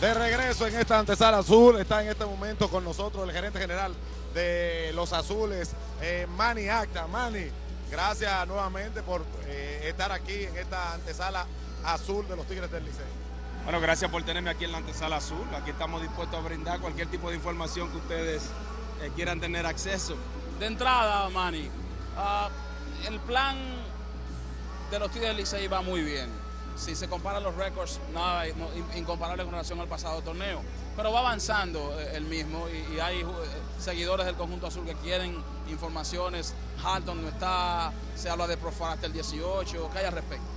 de regreso en esta antesala azul. Está en este momento con nosotros el gerente general de los azules, eh, Manny Acta. Manny, gracias nuevamente por eh, estar aquí en esta antesala azul de los Tigres del Liceo. Bueno, gracias por tenerme aquí en la antesala azul. Aquí estamos dispuestos a brindar cualquier tipo de información que ustedes eh, quieran tener acceso. De entrada, Manny, ah, el plan de los Tigres del Licey va muy bien. Si se comparan los récords, nada no, incomparable con relación al pasado torneo. Pero va avanzando eh, el mismo y, hay eh, seguidores del conjunto azul que quieren informaciones. Halton no está, se habla de Profar hasta el 18. ¿Qué hay al respecto?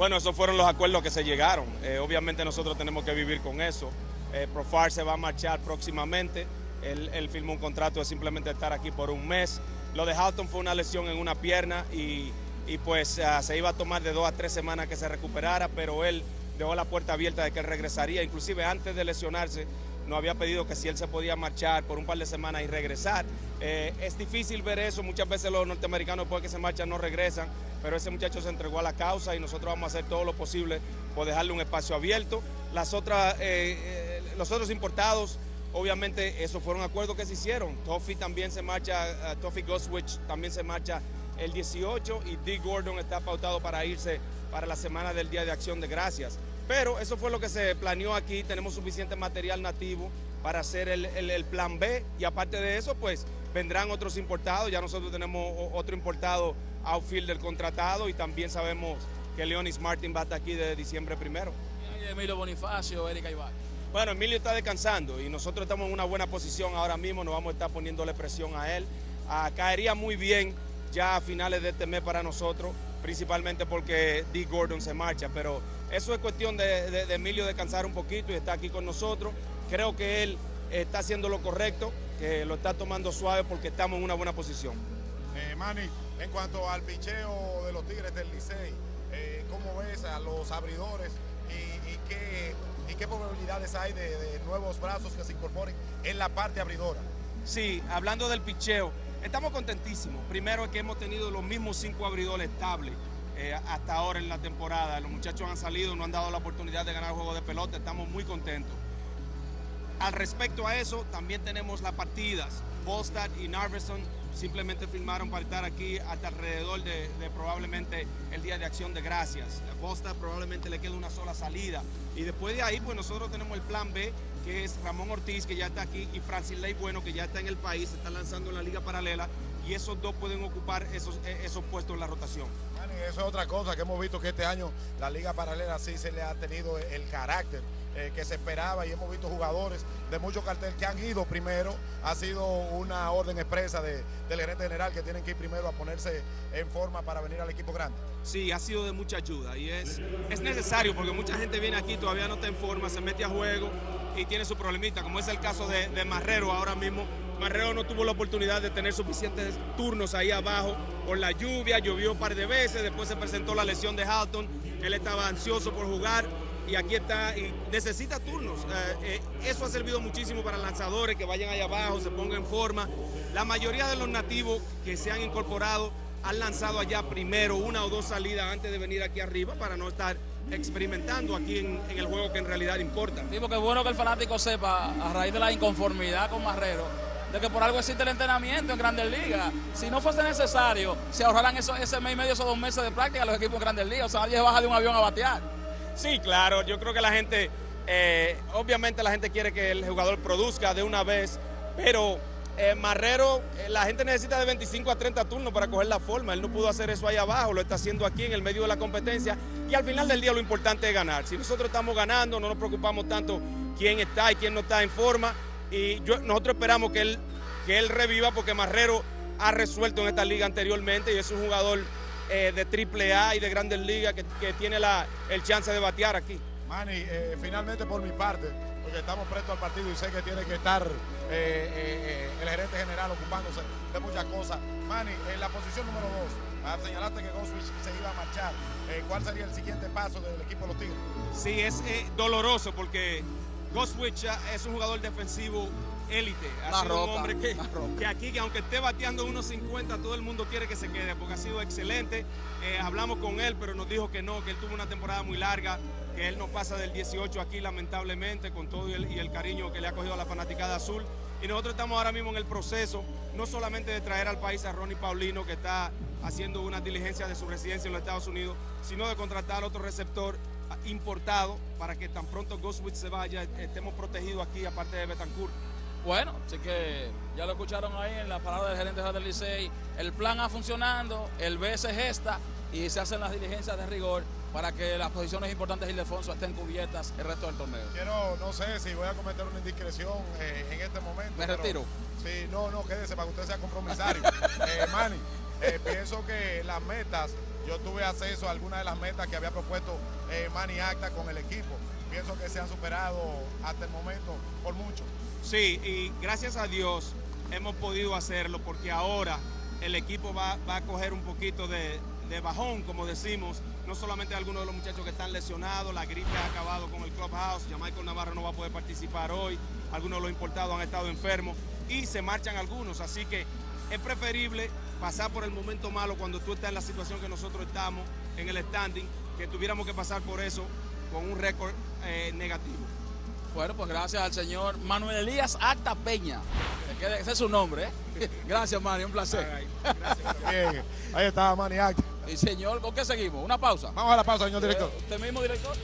Bueno, esos fueron los acuerdos que se llegaron. Eh, obviamente nosotros tenemos que vivir con eso. Eh, Profar se va a marchar próximamente. Él, firmó un contrato de simplemente estar aquí por un mes. Lo de Halton fue una lesión en una pierna y, y pues uh, se iba a tomar de dos a tres semanas que se recuperara, pero él dejó la puerta abierta de que él regresaría. Inclusive antes de lesionarse nos había pedido que si él se podía marchar por un par de semanas y regresar. Eh, es difícil ver eso, muchas veces los norteamericanos después que se marchan no regresan, pero ese muchacho se entregó a la causa y nosotros vamos a hacer todo lo posible por dejarle un espacio abierto. Las otras, eh, eh, los otros importados, obviamente esos fueron acuerdos que se hicieron. Toffee también se marcha, uh, Toffee Ghostwitch también se marcha el 18 y Dick Gordon está pautado para irse para la semana del Día de Acción de Gracias. Pero eso fue lo que se planeó aquí, tenemos suficiente material nativo para hacer el, el, el, plan B y aparte de eso pues vendrán otros importados, ya nosotros tenemos otro importado outfielder contratado y también sabemos que Leonis Martin va a estar aquí desde diciembre primero. ¿Y Emilio Bonifacio, Erika Ibar? Bueno, Emilio está descansando y nosotros estamos en una buena posición ahora mismo, nos vamos a estar poniéndole presión a él. Ah, caería muy bien ya a finales de este mes para nosotros, principalmente porque Dick Gordon se marcha, pero eso es cuestión de, de, de Emilio descansar un poquito y está aquí con nosotros. Creo que él está haciendo lo correcto, que lo está tomando suave porque estamos en una buena posición. Eh, Manny, en cuanto al picheo de los Tigres del Licey, eh, ¿cómo ves a los abridores y, y, qué, y qué, probabilidades hay de, de, nuevos brazos que se incorporen en la parte abridora? Sí, hablando del picheo, estamos contentísimos. Primero que hemos tenido los mismos cinco abridores estables. Eh, hasta ahora en la temporada. Los muchachos han salido, no han dado la oportunidad de ganar juego de pelota, estamos muy contentos. Al respecto a eso, también tenemos las partidas. Volstad y Narveson simplemente firmaron para estar aquí hasta alrededor de, probablemente el Día de Acción de Gracias. A Volstad probablemente le queda una sola salida. Y después de ahí, pues nosotros tenemos el plan B, que es Ramón Ortiz, que ya está aquí, y Francis Ley Bueno, que ya está en el país, se está lanzando en la Liga Paralela, y esos dos pueden ocupar esos, esos puestos en la rotación. Manny, eso es otra cosa que hemos visto que este año la Liga Paralela sí se le ha tenido el carácter eh, que se esperaba y hemos visto jugadores de mucho cartel que han ido primero. Ha sido una orden expresa de, del gerente general que tienen que ir primero a ponerse en forma para venir al equipo grande. Sí, ha sido de mucha ayuda y es, es necesario porque mucha gente viene aquí, todavía no está en forma, se mete a juego y tiene su problemita, como es el caso de, de Marrero ahora mismo. Marrero no tuvo la oportunidad de tener suficientes turnos ahí abajo por la lluvia, llovió un par de veces, después se presentó la lesión de Halton, él estaba ansioso por jugar y aquí está y necesita turnos. Eh, eh, eso ha servido muchísimo para lanzadores que vayan allá abajo, se pongan en forma. La mayoría de los nativos que se han incorporado han lanzado allá primero una o dos salidas antes de venir aquí arriba para no estar experimentando aquí en, en el juego que en realidad importa. Sí, porque es bueno que el fanático sepa, a raíz de la inconformidad con Marrero, de que por algo existe el entrenamiento en Grandes Ligas. Si no fuese necesario, se ahorrarán eso, ese mes y medio, esos dos meses de práctica los equipos en Grandes Ligas. O sea, nadie baja de un avión a batear. Sí, claro, yo creo que la gente, eh, obviamente la gente quiere que el jugador produzca de una vez, pero eh, Marrero, eh, la gente necesita de 25 a 30 turnos para coger la forma, él no pudo hacer eso ahí abajo, lo está haciendo aquí en el medio de la competencia y al final del día lo importante es ganar. Si nosotros estamos ganando, no nos preocupamos tanto quién está y quién no está en forma y yo, nosotros esperamos que él, que él reviva porque Marrero ha resuelto en esta liga anteriormente y es un jugador eh, de triple A y de grandes ligas que, que, tiene la, el chance de batear aquí. Manny, eh, finalmente por mi parte, porque estamos prestos al partido y sé que tiene que estar eh, el gerente general ocupándose de muchas cosas. Manny, en la posición número dos, señalaste que Ghostwitch se iba a marchar. ¿Cuál sería el siguiente paso del equipo de los Tigres? Sí, es doloroso porque Ghostwitch es un jugador defensivo élite. Ha sido un hombre que, aquí, que aunque esté bateando unos 50, todo el mundo quiere que se quede porque ha sido excelente. Eh, hablamos con él, pero nos dijo que no, que él tuvo una temporada muy larga, que él no pasa del 18 aquí lamentablemente, con todo y el, y el cariño que le ha cogido a la fanaticada azul. Y nosotros estamos ahora mismo en el proceso, no solamente de traer al país a Ronnie Paulino, que está haciendo una diligencia de su residencia en los Estados Unidos, sino de contratar otro receptor importado para que tan pronto Ghostwitch se vaya, estemos protegidos aquí, aparte de Betancourt. Bueno, así que ya lo escucharon ahí en la palabra del gerente del Licey. El plan ha funcionando, el B se gesta y se hacen las diligencias de rigor para que las posiciones importantes de Ildefonso estén cubiertas el resto del torneo. Quiero, no sé si voy a cometer una indiscreción eh, en este momento. Me pero- retiro. Sí, no, no, quédese para que usted sea compromisario. eh, Manny, eh, pienso que las metas, yo tuve acceso a algunas de las metas que había propuesto eh, Manny Acta con el equipo. Pienso que se han superado hasta el momento por mucho. Sí, y gracias a Dios hemos podido hacerlo porque ahora el equipo va, va a coger un poquito de, de bajón, como decimos. No solamente algunos de los muchachos que están lesionados, la gripe ha acabado con el clubhouse, Michael Navarro no va a poder participar hoy, algunos de los importados han estado enfermos y se marchan algunos, así que es preferible pasar por el momento malo cuando tú estás en la situación que nosotros estamos, en el standing, que tuviéramos que pasar por eso con un récord eh, negativo. Bueno, pues gracias al señor Manuel Elías Acta Peña. Ese es su nombre, ¿eh? Gracias, Manny, un placer. Bien, ahí está Manny Acta. Y señor, ¿con qué seguimos? ¿Una pausa? Vamos a la pausa, señor director. Eh, ¿Usted mismo, director?